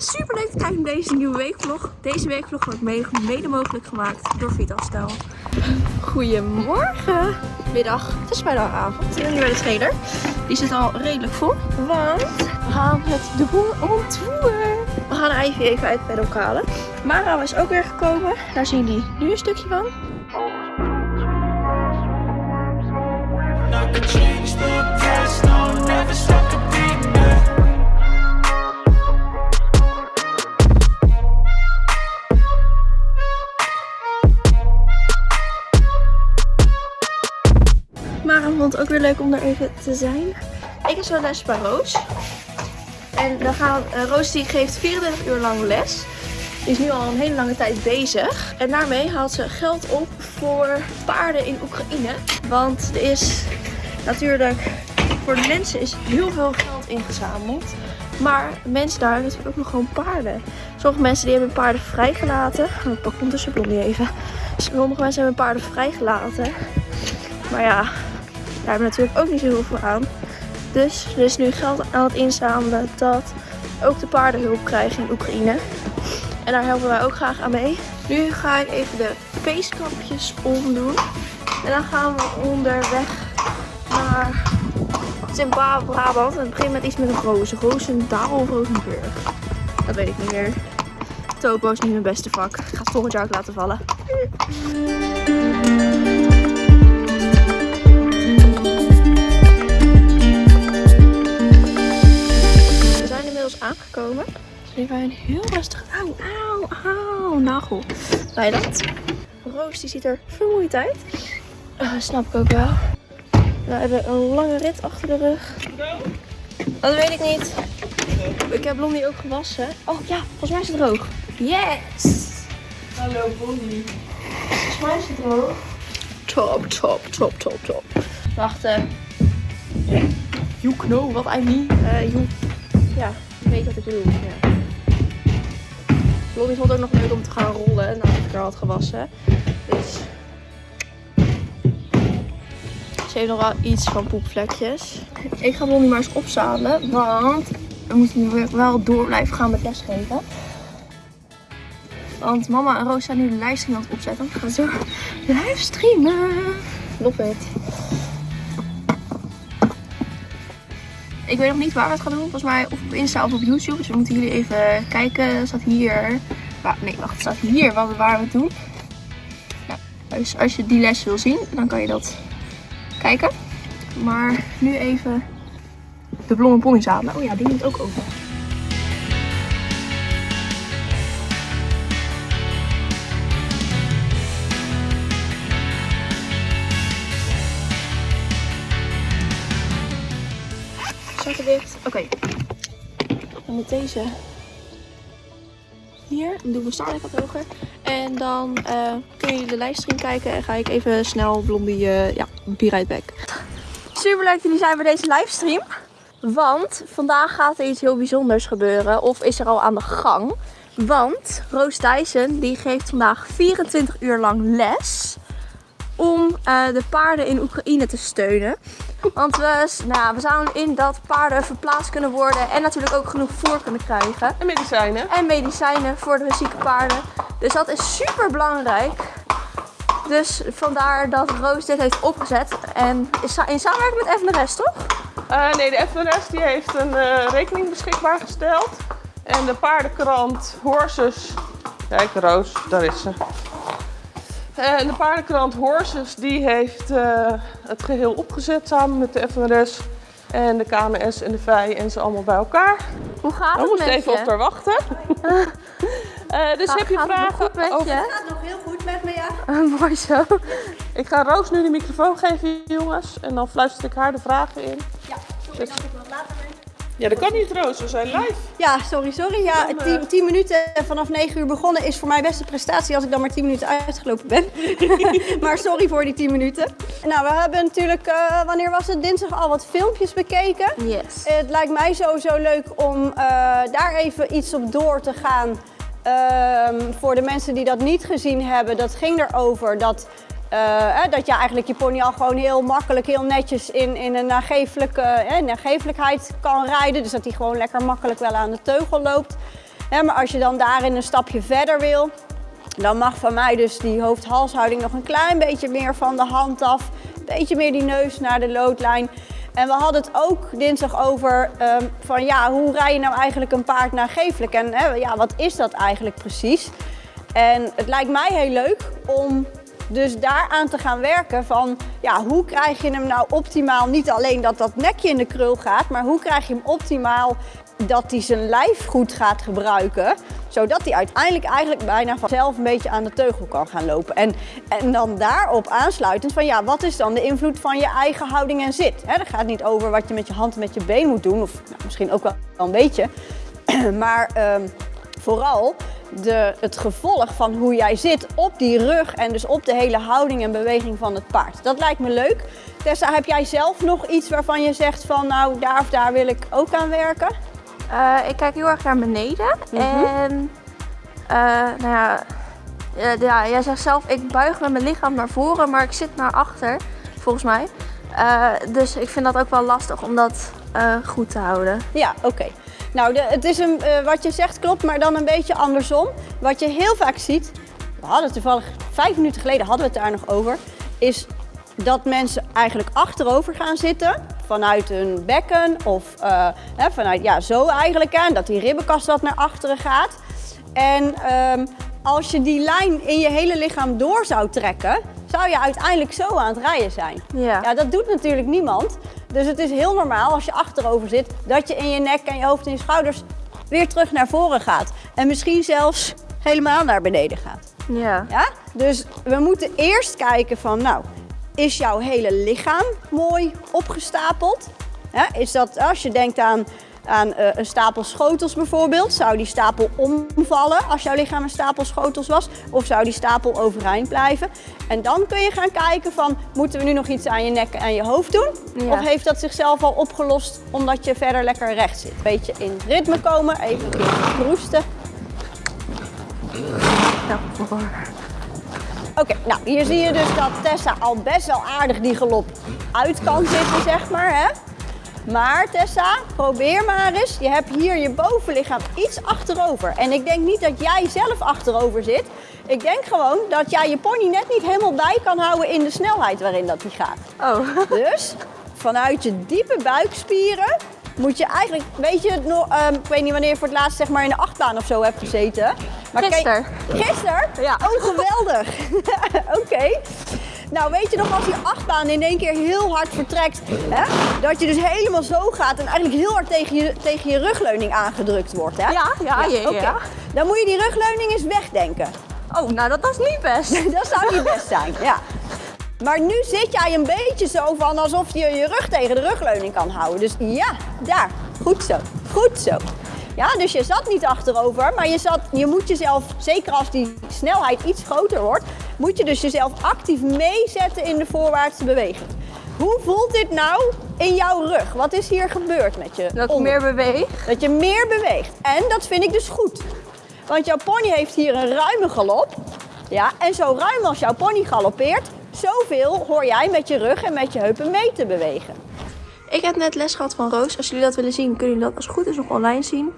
Super leuk dat kijken naar deze nieuwe weekvlog. Deze weekvlog wordt mede, mogelijk gemaakt door Vitastel. Goedemorgen. Middag. Het is bijna avond. We zijn nu bij de trailer. Die zit al redelijk vol. Want we gaan met de boer on tour. We gaan Ivy even uit bij de lokale. Mara is ook weer gekomen. Daar zien jullie nu een stukje van. Te zijn. Ik is wel les bij Roos. En dan gaan, eh, Roos die geeft 24 uur lang les. Die is nu al een hele lange tijd bezig. En daarmee haalt ze geld op voor paarden in Oekraïne. Want er is natuurlijk voor de mensen is heel veel geld ingezameld. Maar mensen daar hebben natuurlijk ook nog gewoon paarden. Sommige mensen die hebben paarden vrijgelaten. Oh, ik pak ondertussen Blondie even. Sommige mensen hebben paarden vrijgelaten. Maar ja, daar hebben natuurlijk ook niet zo heel veel aan. Dus er is nu geld aan het inzamelen dat ook de paarden hulp krijgen in Oekraïne. En daar helpen wij ook graag aan mee. Nu ga ik even de feestkapjes omdoen. En dan gaan we onderweg naar Zimbabwe-Brabant. En het begint met iets met een rozen. Roosendaal of Rozenburg. Dat weet ik niet meer. Topo is niet mijn beste vak. Ik ga het volgend jaar ook laten vallen. Is even een heel rustig. Auw, auw, auw. Nagel. Bij dat. Roos die ziet er vermoeid uit. Eh, snap ik ook wel. We hebben een lange rit achter de rug. Dat weet ik niet. Ik heb Blondie ook gewassen. Oh ja, volgens mij is het droog. Yes! Hallo Bonnie. Volgens mij is het droog. Top, top, top, top, top. Wacht, eh. You know what I mean. Eh, you... Ja, je weet wat ik bedoel. Ja. Blondie vond het ook nog leuk om te gaan rollen nadat ik haar had gewassen. Dus... Ze heeft nog wel iets van poepvlekjes. Ik ga Blondie maar eens opzadelen, want we moeten nu wel door blijven gaan met lesgeven. Want mama en Roos zijn nu de livestream aan het opzetten. We gaan zo livestreamen. Love it. Ik weet nog niet waar we het gaan doen. Volgens mij of op Insta of op YouTube. Dus we moeten jullie even kijken. Het staat hier. Nee, wacht. Het staat hier wat, waar we het doen. Dus als je die les wil zien, dan kan je dat kijken. Maar nu even de blonde pony zadelen. Oh ja, die moet ook open. Oké. Dan moet deze hier. Dan doen we Starlight wat hoger. En dan eh kun je de livestream kijken. En ga ik even snel Blondie, eh, ja, be right back. Super leuk dat jullie zijn bij deze livestream. Want vandaag gaat er iets heel bijzonders gebeuren. Of is er al aan de gang. Want Roos Dyson die geeft vandaag 24 uur lang les. Om eh, de paarden in Oekraïne te steunen. Want we, nou, we zouden in dat paarden verplaatst kunnen worden. En natuurlijk ook genoeg voer kunnen krijgen. En medicijnen. En medicijnen voor de zieke paarden. Dus dat is super belangrijk. Dus vandaar dat Roos dit heeft opgezet. En in samenwerking met FNRS, toch? Eh, nee, de FNRS die heeft een eh, rekening beschikbaar gesteld. En de paardenkrant Horses. Kijk, Roos, daar is ze. En de paardenkrant Horses die heeft eh, het geheel opgezet samen met de FNRS. En de KNS en de VI en ze allemaal bij elkaar. Hoe gaat We het moesten met even je? op haar wachten. Eh, dus Ga- heb je het vragen goed met over... je? gaat nog heel goed met me, ja. Mooi zo. Ik ga Roos nu de microfoon geven, jongens. En dan fluister ik haar de vragen in. Ja, sorry dat ik wat later. Ja, dat kan niet, Roos. We zijn live. Ja, sorry, sorry. Ja, Dan, eh, 10, 10 minuten vanaf 9 uur begonnen is voor mij best een prestatie als ik dan maar 10 minuten uitgelopen ben. maar sorry voor die 10 minuten. Nou, we hebben natuurlijk, eh, wanneer was het? Dinsdag al wat filmpjes bekeken. Yes. Het lijkt mij sowieso leuk om eh, daar even iets op door te gaan. Ehm, voor de mensen die dat niet gezien hebben, dat ging erover dat, eh, dat je eigenlijk je pony al gewoon heel makkelijk, heel netjes in, in een nagevelijke, nagevelijkheid kan rijden. Dus dat hij gewoon lekker makkelijk wel aan de teugel loopt. Maar als je dan daarin een stapje verder wil, dan mag van mij dus die hoofd-halshouding nog een klein beetje meer van de hand af. Een beetje meer die neus naar de loodlijn. En we hadden het ook dinsdag over ehm, van ja, hoe rij je nou eigenlijk een paard naar geeflijk? En hè, ja, wat is dat eigenlijk precies? En het lijkt mij heel leuk om dus daaraan te gaan werken van ja, hoe krijg je hem nou optimaal, niet alleen dat dat nekje in de krul gaat, maar hoe krijg je hem optimaal dat hij zijn lijf goed gaat gebruiken, zodat hij uiteindelijk eigenlijk bijna vanzelf een beetje aan de teugel kan gaan lopen. En, en dan daarop aansluitend van ja, wat is dan de invloed van je eigen houding en zit? Hè, dat gaat niet over wat je met je hand en met je been moet doen, of nou, misschien ook wel een beetje, maar ehm, vooral de, het gevolg van hoe jij zit op die rug en dus op de hele houding en beweging van het paard. Dat lijkt me leuk. Tessa, heb jij zelf nog iets waarvan je zegt van nou daar of daar wil ik ook aan werken? Eh, ik kijk heel erg naar beneden. Mhm. En eh, nou ja, eh, ja, jij zegt zelf, ik buig met mijn lichaam naar voren, maar ik zit naar achter, volgens mij. Dus ik vind dat ook wel lastig om dat goed te houden. Ja, oké. Nou, de, het is een, eh, wat je zegt klopt, maar dan een beetje andersom. Wat je heel vaak ziet, we hadden toevallig vijf minuten geleden hadden we het daar nog over, is dat mensen eigenlijk achterover gaan zitten vanuit hun bekken of eh, hè, vanuit ja, zo eigenlijk aan, dat die ribbenkast wat naar achteren gaat. En ehm, als je die lijn in je hele lichaam door zou trekken, zou je uiteindelijk zo aan het rijden zijn. Ja. Ja, dat doet natuurlijk niemand. Dus het is heel normaal als je achterover zit, dat je in je nek en je hoofd en je schouders weer terug naar voren gaat. En misschien zelfs helemaal naar beneden gaat. Ja. Ja? Dus we moeten eerst kijken van, nou, is jouw hele lichaam mooi opgestapeld? Ja, is dat, als je denkt aan, aan eh, een stapel schotels bijvoorbeeld, zou die stapel omvallen als jouw lichaam een stapel schotels was? Of zou die stapel overeind blijven? En dan kun je gaan kijken van, moeten we nu nog iets aan je nek en je hoofd doen? Ja. Of heeft dat zichzelf al opgelost omdat je verder lekker recht zit? Beetje in ritme komen, even een keer proesten. Voor. Oké, nou hier zie je dus dat Tessa al best wel aardig die galop uit kan zitten, zeg maar. Hè? Maar Tessa, probeer maar eens. Je hebt hier je bovenlichaam iets achterover. En ik denk niet dat jij zelf achterover zit. Ik denk gewoon dat jij je pony net niet helemaal bij kan houden in de snelheid waarin dat die gaat. Oh, Dus vanuit je diepe buikspieren moet je eigenlijk, weet je, nog, ehm, ik weet niet wanneer je voor het laatst zeg maar in de achtbaan of zo hebt gezeten. Maar Gisteren. Gisteren? Ja. Oh, geweldig. Oké. Nou, weet je nog als die achtbaan in één keer heel hard vertrekt, hè? dat je dus helemaal zo gaat en eigenlijk heel hard tegen je, tegen je rugleuning aangedrukt wordt, hè? Ja, ja, ja. Dan moet je die rugleuning eens wegdenken. oh nou dat, is niet best. Dat zou niet best zijn, ja. Maar nu zit jij een beetje zo van alsof je je rug tegen de rugleuning kan houden. Dus ja, daar. Goed zo. Goed zo. Ja, dus je zat niet achterover, maar je, zat, je moet jezelf, zeker als die snelheid iets groter wordt, moet je dus jezelf actief meezetten in de voorwaartse beweging. Hoe voelt dit nou in jouw rug? Wat is hier gebeurd met je Dat onder- meer beweeg. dat je meer beweegt. En dat vind ik dus goed. Want jouw pony heeft hier een ruime galop. Ja, en zo ruim als jouw pony galoppeert, zoveel hoor jij met je rug en met je heupen mee te bewegen. Ik heb net les gehad van Roos. Als jullie dat willen zien, kunnen jullie dat als het goed is nog online zien.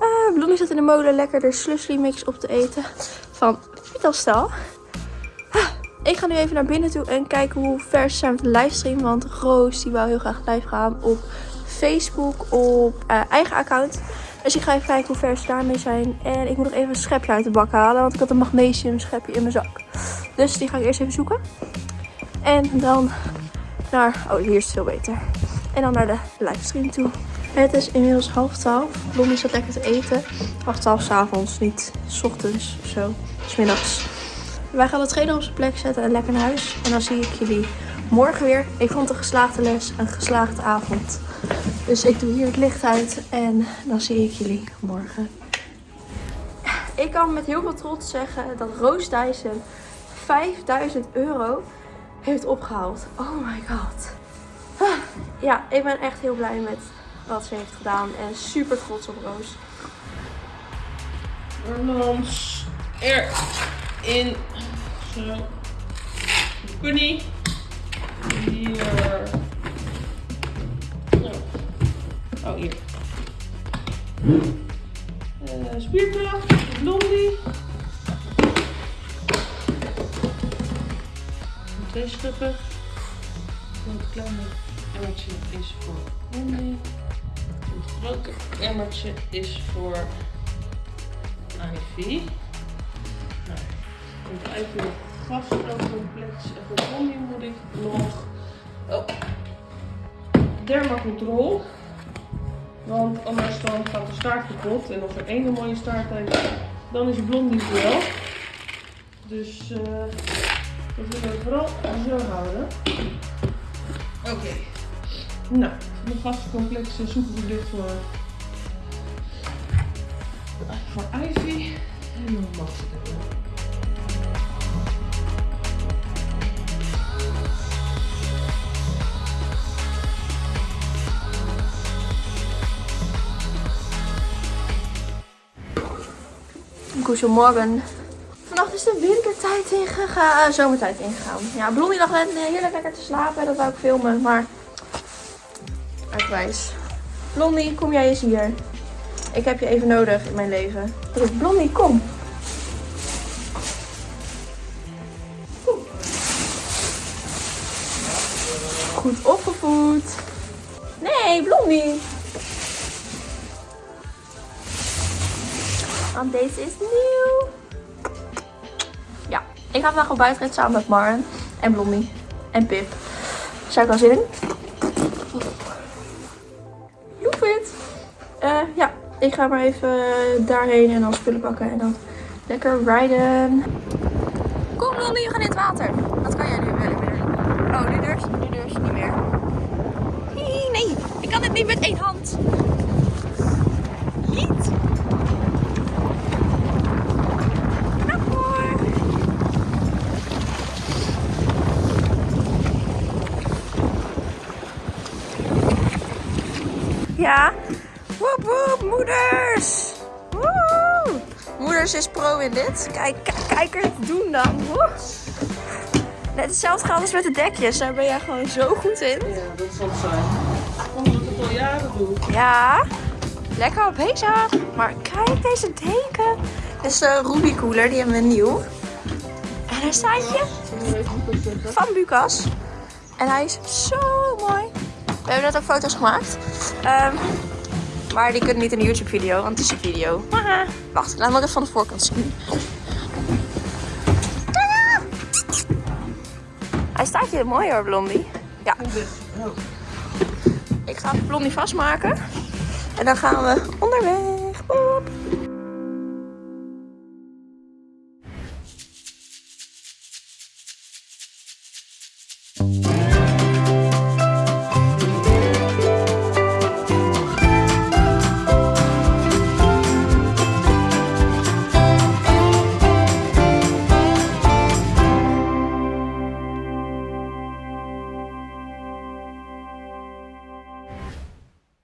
Eh Bloemie zit in de molen lekker de slushy mix op te eten van Vitelstal. Ik ga nu even naar binnen toe en kijken hoe ver ze zijn met de livestream. Want Roos die wou heel graag live gaan op Facebook, op eh, eigen account. Dus ik ga even kijken hoe ver ze daarmee zijn. En ik moet nog even een schepje uit de bak halen, want ik had een magnesium schepje in mijn zak. Dus die ga ik eerst even zoeken. En dan naar... Oh, hier is het veel beter. En dan naar de livestream toe. Het is inmiddels half twaalf. Blondie zat lekker te eten. Half twaalf s avonds, niet s ochtends of zo. S middags. Wij gaan de trainer op zijn plek zetten en lekker naar huis. En dan zie ik jullie morgen weer. Ik vond een geslaagde les, een geslaagde avond. Dus ik doe hier het licht uit en dan zie ik jullie morgen. Ik kan met heel veel trots zeggen dat Roos Dyson 5000 euro heeft opgehaald. Oh my god. Ja, ik ben echt heel blij met wat ze heeft gedaan en super trots op Roos. Ornans erin. Zo. Hier. Zo. Oh, hier. Eh, spierkracht, blondie. Twee stukken. Het kleine emmertje is voor blondie. Het grote emmertje is voor Ivy. Nou, Ivy gastrocomplex en blondie moet ik nog oh, dermacontrol. Want anders dan gaat de staart kapot. En als er één mooie staart heeft, dan is Blondie wel. Dus eh dat willen we vooral zo houden. Oké. Nou, de gastcomplex soepelverlicht voor, voor Ivy. En dan mag er Goedemorgen. Vannacht is de wintertijd ingegaan, zomertijd ingegaan. Ja, Blondie lag net heerlijk lekker te slapen. Dat wou ik filmen, maar... Uitwijs. Blondie, kom jij eens hier. Ik heb je even nodig in mijn leven. Blondie, kom. Goed opgevoed. Nee, Blondie. Want deze is nieuw. Ja, ik ga vandaag op buitenrit samen met Maren en Blondie en Pip. Zou ik wel zin in? Eh, ja, ik ga maar even daarheen en dan spullen pakken en dan lekker rijden. Kom Blondie, we gaan in het water. Wat kan jij nu? Oh, nu durf nu je niet meer. Nee, nee, ik kan het niet met één hand. Niet. Knap hoor. Ja. Woep woep, moeders. Woe. Moeders is pro in dit. Kijk, kijk, kijk er het doen dan. Woe. Net hetzelfde gaat als met de dekjes. Daar ben jij gewoon zo goed in. Ja, dat zal het zijn. Omdat ik het al jaren doe. Ja, lekker op bezig. Maar kijk deze deken. Dit is de Ruby Cooler, die hebben we nieuw. En daar staat je van Bucas. En hij is zo mooi. We hebben net ook foto's gemaakt. Ehm, maar die kunnen niet in de YouTube video, want het is een video. Haha. Wacht, laat me ook even van de voorkant zien. Tadaa! Hij staat je mooi hoor, Blondie. Ja. Ik ga Blondie vastmaken. En dan gaan we onderweg. Boep.